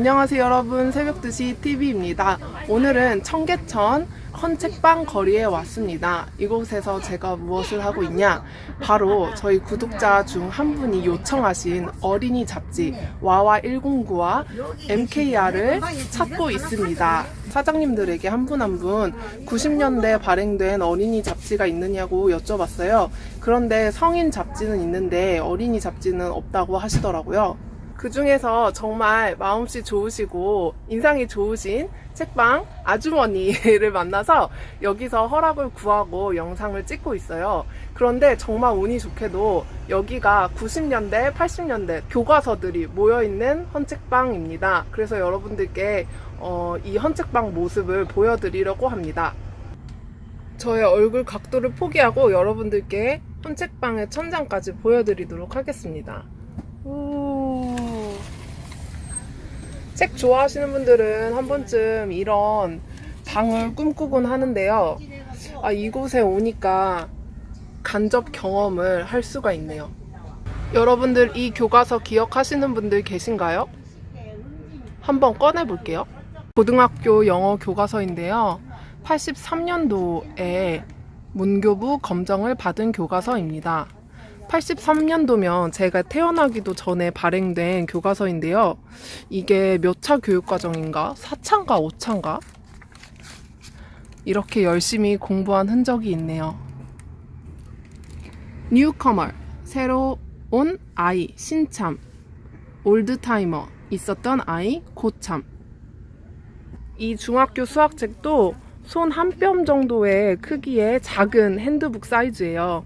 안녕하세요 여러분 새벽 2시 TV입니다. 오늘은 청계천 헌책방 거리에 왔습니다. 이곳에서 제가 무엇을 하고 있냐? 바로 저희 구독자 중 한 분이 요청하신 어린이 잡지 와와 109와 MKR을 찾고 있습니다. 사장님들에게 한 분 한 분 90년대 발행된 어린이 잡지가 있느냐고 여쭤봤어요. 그런데 성인 잡지는 있는데 어린이 잡지는 없다고 하시더라고요. 그 중에서 정말 마음씨 좋으시고 인상이 좋으신 책방 아주머니를 만나서 여기서 허락을 구하고 영상을 찍고 있어요. 그런데 정말 운이 좋게도 여기가 90년대, 80년대 교과서들이 모여있는 헌책방입니다. 그래서 여러분들께 어, 이 헌책방 모습을 보여드리려고 합니다. 저의 얼굴 각도를 포기하고 여러분들께 헌책방의 천장까지 보여드리도록 하겠습니다. 오. 책 좋아하시는 분들은 한 번쯤 이런 방을 꿈꾸곤 하는데요. 아, 이곳에 오니까 간접 경험을 할 수가 있네요. 여러분들 이 교과서 기억하시는 분들 계신가요? 한번 꺼내 볼게요. 고등학교 영어 교과서인데요. 83년도에 문교부 검정을 받은 교과서입니다. 83년도면 제가 태어나기도 전에 발행된 교과서인데요. 이게 몇 차 교육과정인가? 4차인가 5차인가? 이렇게 열심히 공부한 흔적이 있네요. newcomer, 새로 온 아이, 신참, old-timer, 있었던 아이, 고참. 이 중학교 수학책도 손 한 뼘 정도의 크기의 작은 핸드북 사이즈예요.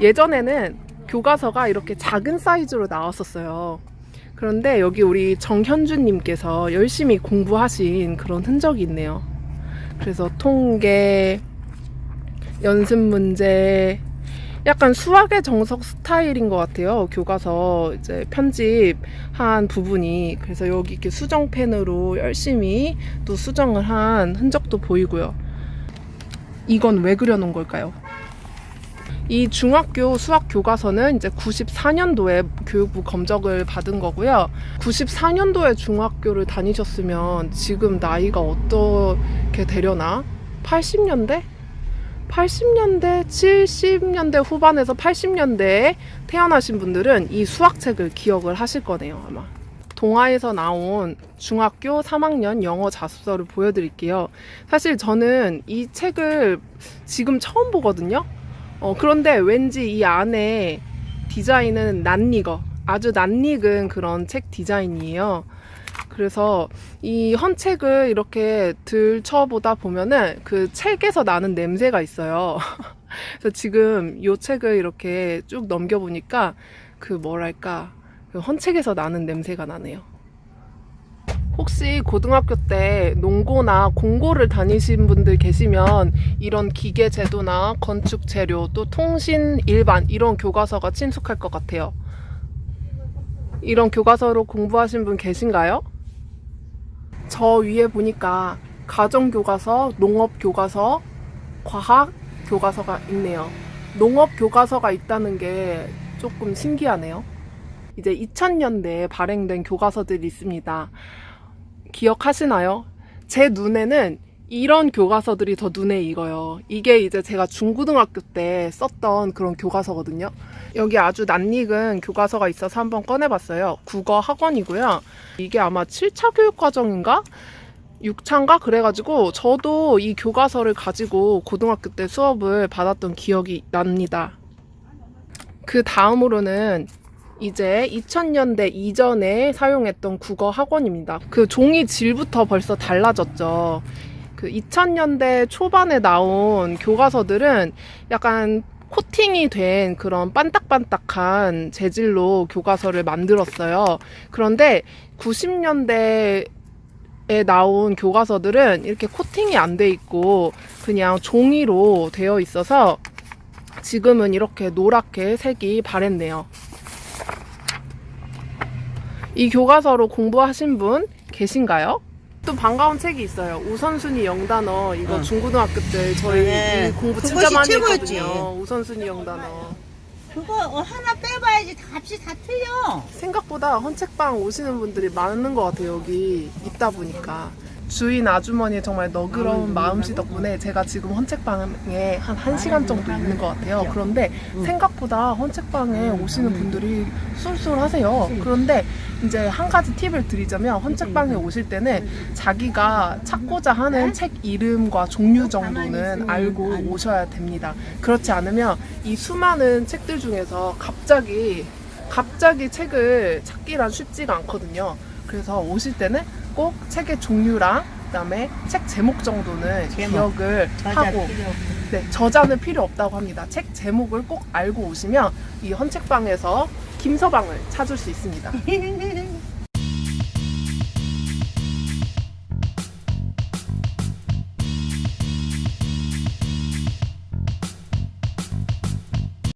예전에는 교과서가 이렇게 작은 사이즈로 나왔었어요. 그런데 여기 우리 정현주님께서 열심히 공부하신 그런 흔적이 있네요. 그래서 통계, 연습 문제, 약간 수학의 정석 스타일인 것 같아요. 교과서 이제 편집한 부분이. 그래서 여기 이렇게 수정펜으로 열심히 또 수정을 한 흔적도 보이고요. 이건 왜 그려놓은 걸까요? 이 중학교 수학 교과서는 이제 94년도에 교육부 검적을 받은 거고요. 94년도에 중학교를 다니셨으면 지금 나이가 어떻게 되려나? 80년대? 80년대, 70년대 후반에서 80년대에 태어나신 분들은 이 수학책을 기억을 하실 거네요, 아마. 동화에서 나온 중학교 3학년 영어 자습서를 보여드릴게요. 사실 저는 이 책을 지금 처음 보거든요. 어, 그런데 왠지 이 안에 디자인은 낯익어. 아주 낯익은 그런 책 디자인이에요. 그래서 이 헌책을 이렇게 들춰보다 보면은 그 책에서 나는 냄새가 있어요. 그래서 지금 이 책을 이렇게 쭉 넘겨보니까 그 뭐랄까, 그 헌책에서 나는 냄새가 나네요. 혹시 고등학교 때 농고나 공고를 다니신 분들 계시면 이런 기계 제도나 건축 재료 또 통신 일반 이런 교과서가 친숙할 것 같아요. 이런 교과서로 공부하신 분 계신가요? 저 위에 보니까 가정 교과서, 농업 교과서, 과학 교과서가 있네요. 농업 교과서가 있다는 게 조금 신기하네요. 이제 2000년대에 발행된 교과서들이 있습니다. 기억하시나요? 제 눈에는 이런 교과서들이 더 눈에 익어요. 이게 이제 제가 중고등학교 때 썼던 그런 교과서거든요. 여기 아주 낯익은 교과서가 있어서 한번 꺼내봤어요. 국어 학원이고요. 이게 아마 7차 교육과정인가? 6차인가? 그래가지고 저도 이 교과서를 가지고 고등학교 때 수업을 받았던 기억이 납니다. 그 다음으로는 이제 2000년대 이전에 사용했던 국어 학원입니다. 그 종이 질부터 벌써 달라졌죠. 그 2000년대 초반에 나온 교과서들은 약간 코팅이 된 그런 반딱반딱한 재질로 교과서를 만들었어요. 그런데 90년대 에 나온 교과서들은 이렇게 코팅이 안 돼 있고 그냥 종이로 되어 있어서 지금은 이렇게 노랗게 색이 바랬네요. 이 교과서로 공부하신 분 계신가요? 또 반가운 책이 있어요. 우선순위 영단어 이거 응. 중고등학교 때 저희 네. 이 공부 진짜 많이 최고였지. 했거든요. 우선순위 영단어. 그거 어, 하나 빼봐야지 다 값이 다 틀려. 생각보다 헌책방 오시는 분들이 많은 것 같아요 여기 있다 보니까 주인 아주머니의 정말 너그러운 마음씨 덕분에 제가 지금 헌책방에 한 1시간 정도 있는 것 같아요. 그런데 생각보다 헌책방에 오시는 분들이 쏠쏠하세요. 그런데 이제 한 가지 팁을 드리자면 헌책방에 오실 때는 자기가 찾고자 하는 책 이름과 종류 정도는 알고 오셔야 됩니다. 그렇지 않으면 이 수많은 책들 중에서 갑자기 갑자기 책을 찾기란 쉽지가 않거든요. 그래서 오실 때는 꼭 책의 종류랑 그다음에 책 제목 정도는 제목. 기억을 하고. 네, 저자는 필요 없다고 합니다. 책 제목을 꼭 알고 오시면 이 헌책방에서 김서방을 찾을 수 있습니다.